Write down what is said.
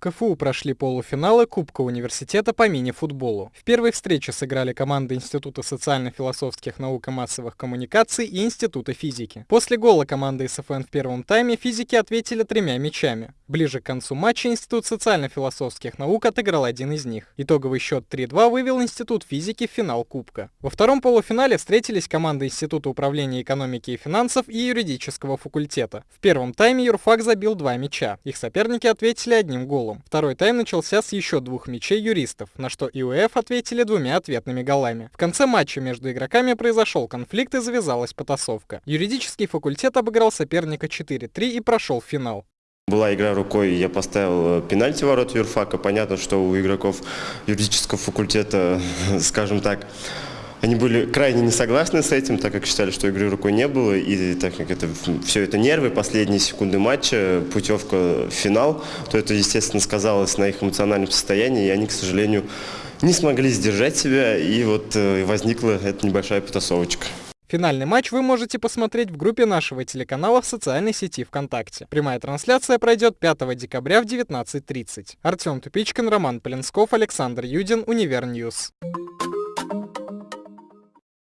КФУ прошли полуфиналы Кубка университета по мини-футболу. В первой встрече сыграли команды Института социально-философских наук и массовых коммуникаций и Института физики. После гола команды СФН в первом тайме физики ответили тремя мячами. Ближе к концу матча Институт социально-философских наук отыграл один из них. Итоговый счет 3-2 вывел Институт физики в финал Кубка. Во втором полуфинале встретились команды Института управления экономики и финансов и юридического факультета. В первом тайме юрфак забил два мяча. Их соперники ответили одним голом. Второй тайм начался с еще двух мячей юристов, на что ИУФ ответили двумя ответными голами. В конце матча между игроками произошел конфликт и завязалась потасовка. Юридический факультет обыграл соперника 4-3 и прошел финал. Была игра рукой, я поставил э, пенальти ворот юрфака. Понятно, что у игроков юридического факультета, скажем так, они были крайне не согласны с этим, так как считали, что игры рукой не было, и так как это все это нервы, последние секунды матча, путевка в финал, то это, естественно, сказалось на их эмоциональном состоянии, и они, к сожалению, не смогли сдержать себя, и вот э, возникла эта небольшая потасовочка. Финальный матч вы можете посмотреть в группе нашего телеканала в социальной сети ВКонтакте. Прямая трансляция пройдет 5 декабря в 19.30. Артем Тупичкин, Роман Полинсков, Александр Юдин, Универ News.